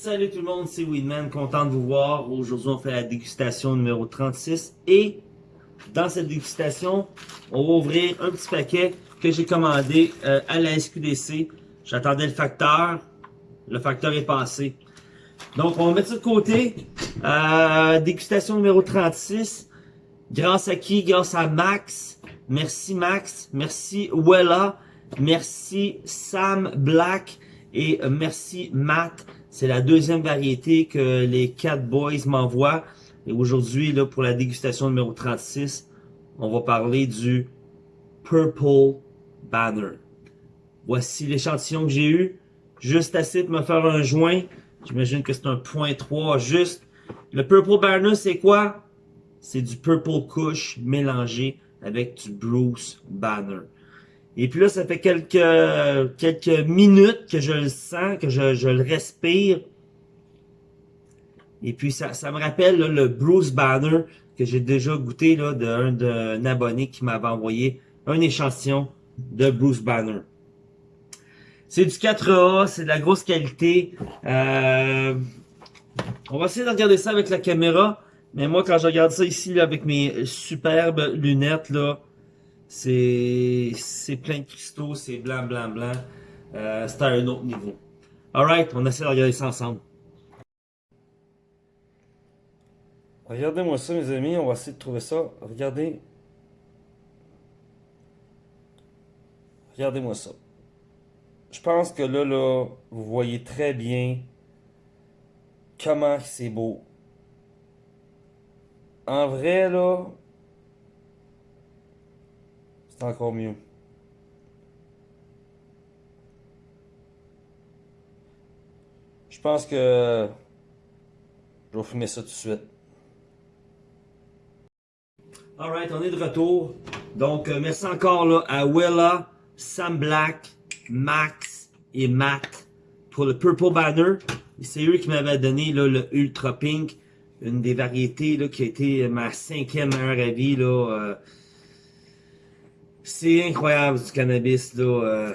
Salut tout le monde, c'est Weedman, content de vous voir. Aujourd'hui, on fait la dégustation numéro 36 et dans cette dégustation, on va ouvrir un petit paquet que j'ai commandé euh, à la SQDC. J'attendais le facteur, le facteur est passé. Donc, on va mettre ça de côté. Euh, dégustation numéro 36. Grâce à qui? Grâce à Max. Merci Max. Merci Wella. Merci Sam Black. Et euh, merci Matt. C'est la deuxième variété que les Cat Boys m'envoient. Et aujourd'hui, là, pour la dégustation numéro 36, on va parler du Purple Banner. Voici l'échantillon que j'ai eu. Juste assez pour me faire un joint. J'imagine que c'est un point 3 juste. Le Purple Banner, c'est quoi? C'est du Purple Kush mélangé avec du Bruce Banner. Et puis là, ça fait quelques, quelques minutes que je le sens, que je, je le respire. Et puis ça, ça me rappelle le Bruce Banner que j'ai déjà goûté d'un d'un abonné qui m'avait envoyé un échantillon de Bruce Banner. C'est du 4A, c'est de la grosse qualité. Euh, on va essayer de regarder ça avec la caméra. Mais moi, quand je regarde ça ici là, avec mes superbes lunettes, là, c'est plein de cristaux, c'est blanc, blanc, blanc. Euh, c'est à un autre niveau. Alright, on essaie de regarder ça ensemble. Regardez-moi ça, mes amis. On va essayer de trouver ça. Regardez. Regardez-moi ça je pense que là, là, vous voyez très bien comment c'est beau. En vrai, là, c'est encore mieux. Je pense que je vais fumer ça tout de suite. Alright, on est de retour. Donc, euh, merci encore là, à Willa, Sam Black, Max et Matt pour le Purple Banner. C'est eux qui m'avaient donné le Ultra Pink, une des variétés là, qui a été ma cinquième meilleure avis. Là, euh, c'est incroyable du cannabis là, euh,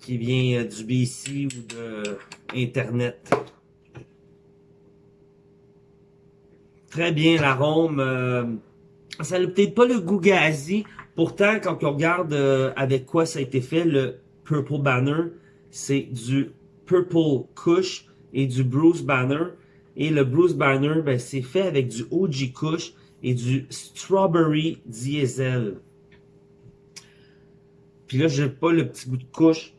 qui vient euh, du BC ou de Internet. Très bien l'arôme. ça n'a peut-être pas le goût gazi. Pourtant, quand on regarde avec quoi ça a été fait, le Purple Banner, c'est du Purple Kush et du Bruce Banner. Et le Bruce Banner, ben, c'est fait avec du OG Kush et du Strawberry Diesel. Puis là, j'ai pas le petit goût de couche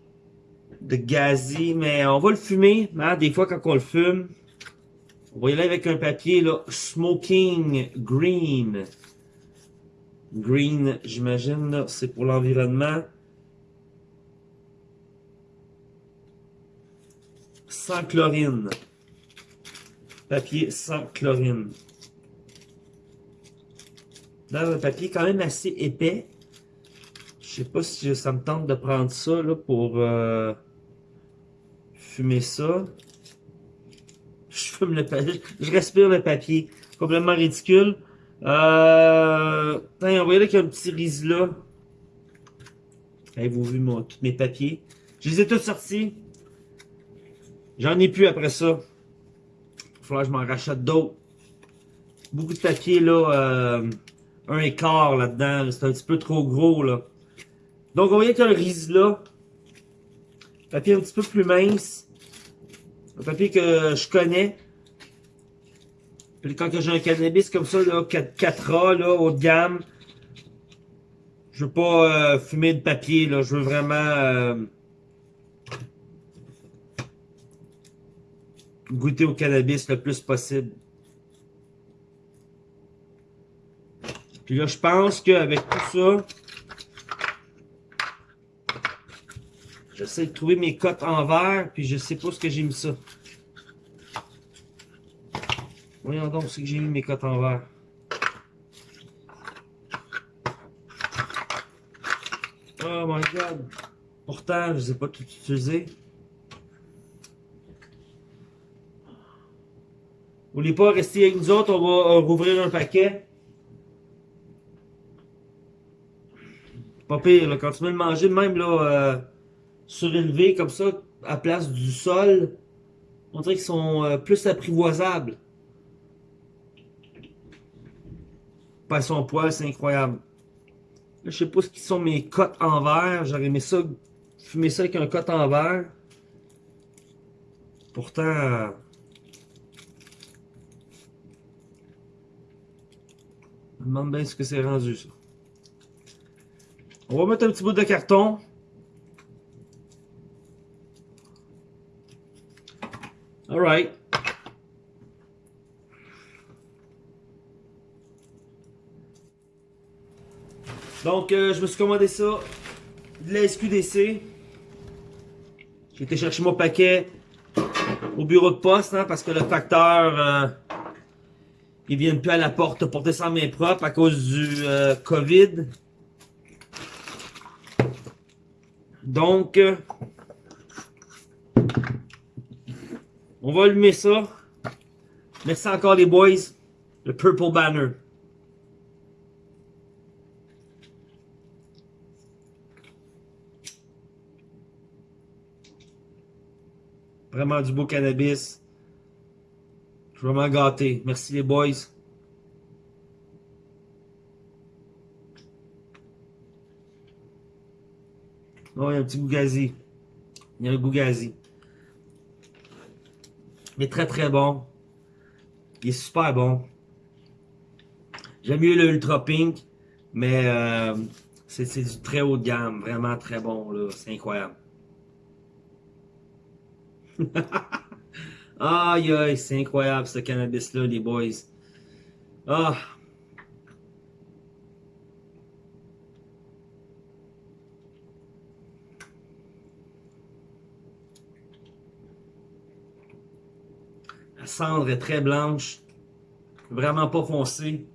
de gazi, mais on va le fumer. Hein, des fois, quand on le fume, on va y aller avec un papier, là, Smoking Green. Green, j'imagine, c'est pour l'environnement. sans chlorine. Papier sans chlorine. Dans un papier quand même assez épais. Je sais pas si ça me tente de prendre ça là, pour euh, fumer ça. Je fume le papier. Je respire le papier. Complètement ridicule. Euh, on voyait qu'il y a un petit riz là. Avez-vous vu tous mes papiers? Je les ai tous sortis. J'en ai plus après ça. Il falloir que je m'en rachète d'autres. Beaucoup de papier, là. Euh, un écart là-dedans. C'est un petit peu trop gros, là. Donc, on voit qu'il y a un riz là. Papier un petit peu plus mince. Un papier que je connais. Puis quand j'ai un cannabis comme ça, là, 4, a là, haut de gamme, je veux pas euh, fumer de papier, là. Je veux vraiment... Euh, goûter au cannabis le plus possible. Puis là, je pense qu'avec tout ça, j'essaie de trouver mes cotes en verre, puis je sais pas ce que j'ai mis ça. Voyons donc ce que j'ai mis mes cotes en verre. Oh my god. Pourtant, je ne ai pas tout utilisé. N'oubliez pas, rester avec nous autres, on va rouvrir un paquet. Pas pire, là, quand tu mets le manger, même là, euh, surélevé comme ça, à place du sol, On dirait qu'ils sont euh, plus apprivoisables. Pas son poil, c'est incroyable. Là, je sais pas ce qui sont mes cotes en verre. J'aurais aimé ça, fumer ça avec un cote en verre. Pourtant... Euh, je me demande bien ce que c'est rendu, ça. On va mettre un petit bout de carton. Alright. Donc, euh, je me suis commandé ça de la SQDC. J'ai été chercher mon paquet au bureau de poste, hein, parce que le facteur, euh, ils viennent plus à la porte pour descendre mes propres à cause du euh, COVID. Donc, euh, on va allumer ça. Merci encore les boys. Le Purple Banner. Vraiment du beau cannabis. Vraiment gâté. Merci les boys. Oh, il y a un petit gougazi. Il y a un gougazi. Mais très très bon. Il est super bon. J'aime mieux le Ultra Pink, mais euh, c'est du très haut de gamme. Vraiment très bon. C'est incroyable. aïe aïe, c'est incroyable ce cannabis-là, les boys. Ah. Cendre est très blanche. Vraiment pas foncée.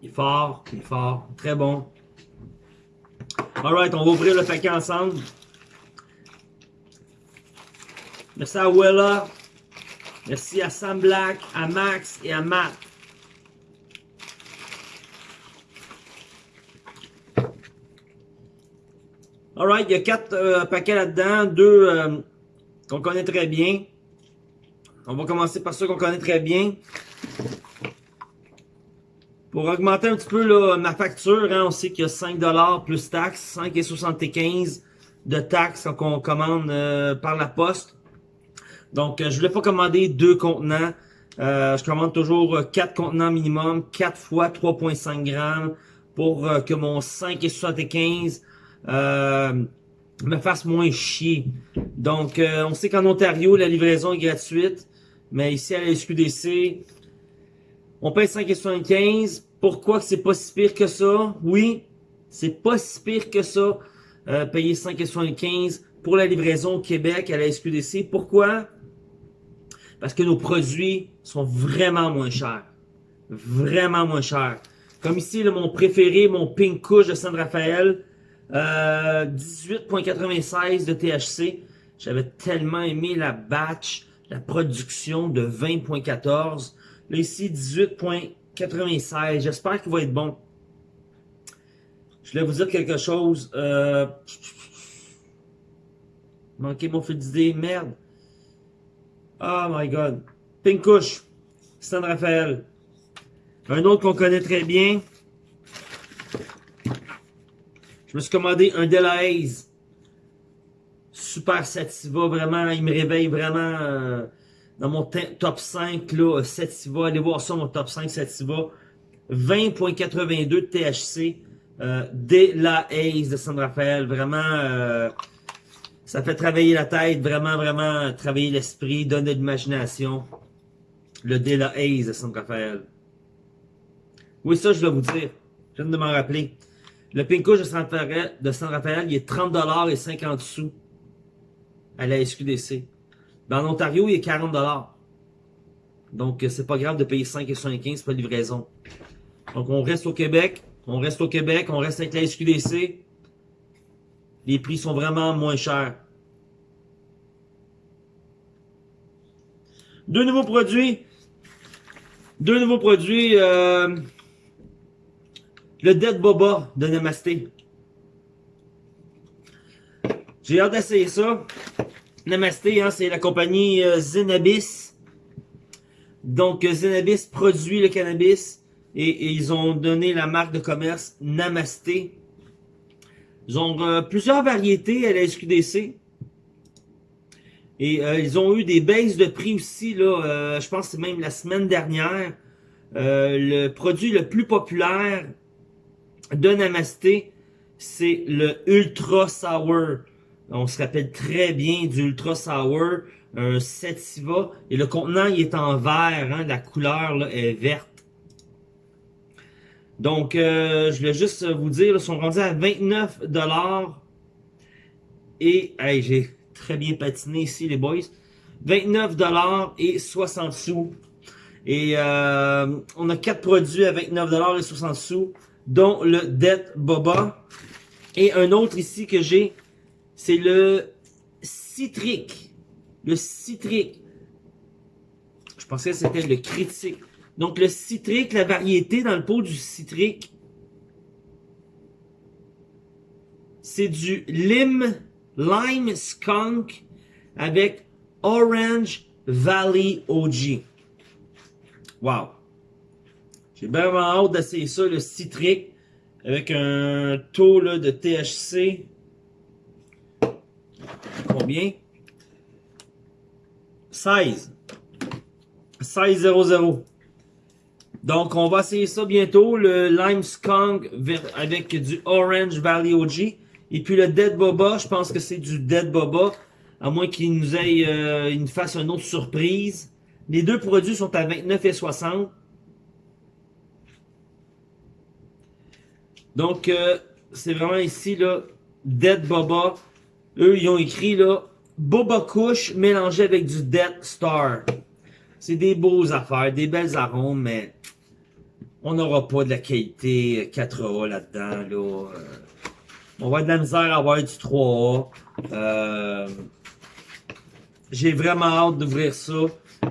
Il est fort, il est fort. Très bon. Alright, on va ouvrir le paquet ensemble. Merci à Wella. Merci à Sam Black, à Max et à Matt. Alright, il y a quatre euh, paquets là-dedans. Deux euh, qu'on connaît très bien. On va commencer par ceux qu'on connaît très bien. Pour augmenter un petit peu là, ma facture, hein, on sait qu'il y a 5$ plus taxes, 5,75$ de taxes quand on commande euh, par la poste. Donc, euh, je voulais pas commander deux contenants. Euh, je commande toujours quatre contenants minimum, 4 fois 3,5 grammes pour que mon 5,75$ me fasse moins chier. Donc, on sait qu'en Ontario, la livraison est gratuite. Mais ici, à la SQDC, on paye 5,75$. Pourquoi c'est pas si pire que ça? Oui, c'est pas si pire que ça. Euh, payer 5,75$ pour la livraison au Québec à la SQDC. Pourquoi? Parce que nos produits sont vraiment moins chers. Vraiment moins chers. Comme ici, mon préféré, mon Pink Couche de San Rafael. Euh, 18.96 de THC. J'avais tellement aimé la batch, la production de 20.14. Là ici, 18.96. J'espère qu'il va être bon. Je voulais vous dire quelque chose. Euh... Mon fil d'idée. Merde. Oh my god. Pinkouche. Stan Raphaël. Un autre qu'on connaît très bien. Je me suis commandé un Delahaze. Super sativa, vraiment. Il me réveille vraiment... Euh, dans mon top 5, là, Sativa, allez voir ça, mon top 5 Sativa. 20.82 de THC. Euh, dès la Ace de San Rafael. Vraiment, euh, ça fait travailler la tête, vraiment, vraiment travailler l'esprit, donner de l'imagination. Le De La Ace de San Rafael. Oui, ça, je dois vous dire. Je viens de m'en rappeler. Le Pinko de Rafael il est 30$ et 50 sous à la SQDC. Ben, en Ontario, il est 40 Donc, c'est pas grave de payer 5,75 pour la livraison. Donc, on reste au Québec. On reste au Québec. On reste avec la SQDC. Les prix sont vraiment moins chers. Deux nouveaux produits. Deux nouveaux produits. Euh, le Dead Boba de Namasté. J'ai hâte d'essayer ça. Namasté, hein, c'est la compagnie euh, Zenabis. Donc, Zenabis produit le cannabis et, ils ont donné la marque de commerce Namasté. Ils ont euh, plusieurs variétés à la SQDC. Et euh, ils ont eu des baisses de prix aussi, là, euh, je pense que même la semaine dernière. le produit le plus populaire de Namasté, c'est le Ultra Sour. On se rappelle très bien du Ultra Sour, un Sativa. Et le contenant, il est en vert, hein, la couleur là, est verte. Donc, euh, je voulais juste vous dire, ils sont rendus à 29 Et, hey, j'ai très bien patiné ici, les boys. 29 et 60 sous. Et euh, on a quatre produits à 29 et 60 sous, dont le Dead Boba. Et un autre ici que j'ai, c'est le Citric. Le Citric. Je pensais que c'était le Critique. Donc, le citrique, la variété dans le pot du citrique, c'est du lime, lime skunk avec Orange Valley OG. Wow! J'ai vraiment hâte d'essayer ça, le citrique, avec un taux là, de THC. Combien? 16. 16,00. Donc, on va essayer ça bientôt, le Lime Skunk avec du Orange Valley OG. Et puis le Dead Boba, je pense que c'est du Dead Boba, à moins qu'il nous aille, euh, nous fasse une autre surprise. Les deux produits sont à 29,60. Donc, euh, c'est vraiment ici, là, Dead Boba. Eux, ils ont écrit, là, Boba Kush mélangé avec du Dead Star. C'est des beaux affaires, des belles arômes, mais on n'aura pas de la qualité 4A là-dedans. Là. Euh. On va avoir de la misère à avoir du 3A. Euh, j'ai vraiment hâte d'ouvrir ça.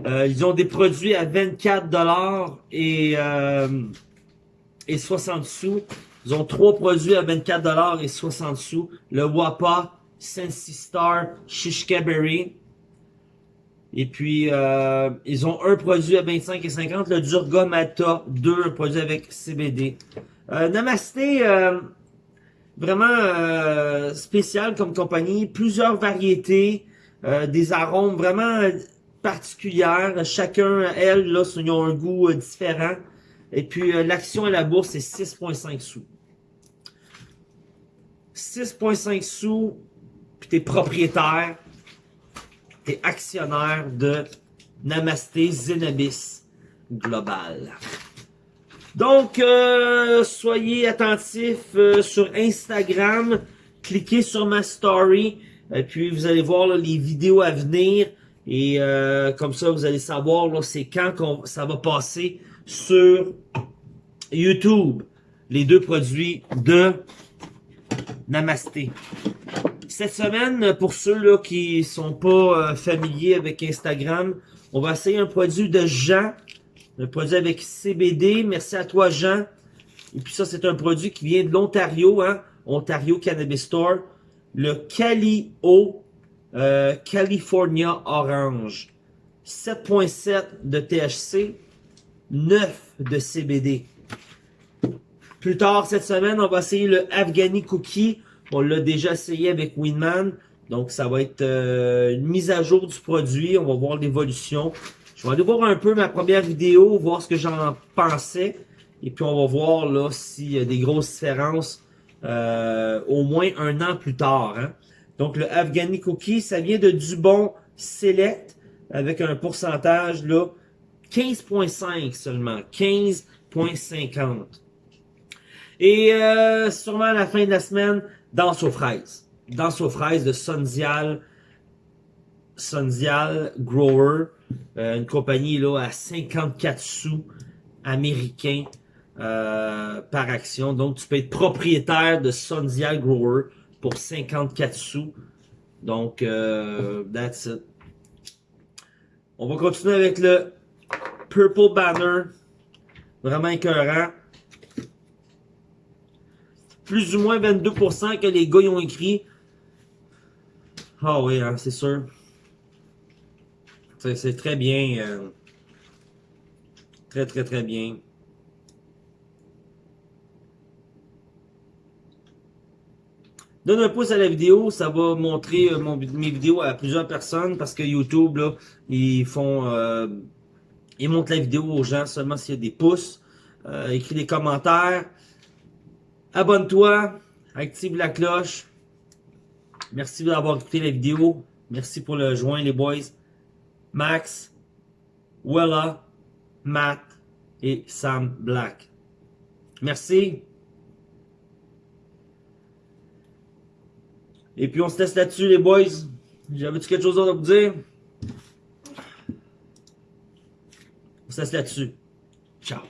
Euh, ils ont des produits à 24$ et, et 60 sous. Ils ont trois produits à 24$ et 60 sous. Le Wapa Sensi Star Shishka Berry. Et puis, euh, ils ont un produit à 25 et 50, le Durga Mata 2, un produit avec CBD. Euh, Namasté, euh, vraiment euh, spécial comme compagnie, plusieurs variétés, des arômes vraiment particulières. Chacun, elles, là, ils ont un goût différent. Et puis, l'action à la bourse, c'est 6,5 sous. 6,5 sous, puis t'es propriétaire actionnaire de Namasté Zenabis Global. Donc, euh, soyez attentifs euh, sur Instagram. Cliquez sur ma story. Et puis, vous allez voir les vidéos à venir. Et euh, comme ça, vous allez savoir c'est quand ça va passer sur YouTube. Les deux produits de Namasté. Cette semaine, pour ceux là qui sont pas euh, familiers avec Instagram, on va essayer un produit de Jean, un produit avec CBD. Merci à toi Jean. Et puis ça, c'est un produit qui vient de l'Ontario, hein? Ontario Cannabis Store. Le Calio euh, California Orange. 7.7 de THC, 9 de CBD. Plus tard cette semaine, on va essayer le Afghani Cookie on l'a déjà essayé avec Winman. Donc, ça va être euh, une mise à jour du produit. On va voir l'évolution. Je vais aller voir un peu ma première vidéo, voir ce que j'en pensais. Et puis, on va voir là s'il y a des grosses différences euh, au moins un an plus tard. Hein. Donc, le Afghani Cookie, ça vient de Dubon Select avec un pourcentage là 15.5 seulement. 15.50. Et euh, sûrement à la fin de la semaine, Danse aux fraises. Danse aux fraises de Sondial, Sondial Grower, euh, une compagnie là à 54 sous américains euh, par action. Donc, tu peux être propriétaire de Sondial Grower pour 54 sous. Donc, euh, that's it. On va continuer avec le Purple Banner Vraiment écœurant. Plus ou moins 22% que les gars y ont écrit. Ah oui, hein, c'est sûr. C'est très bien. Euh, très, très, très bien. Donne un pouce à la vidéo, ça va montrer euh, mes vidéos à plusieurs personnes parce que YouTube, là, ils font... Euh, ils montrent la vidéo aux gens seulement s'il y a des pouces. Écris des commentaires. Abonne-toi. Active la cloche. Merci d'avoir écouté la vidéo. Merci pour le joint, les boys. Max, Wella, Matt et Sam Black. Merci. Et puis on se laisse là-dessus les boys. J'avais-tu quelque chose d'autre à vous dire? On se laisse là-dessus. Ciao.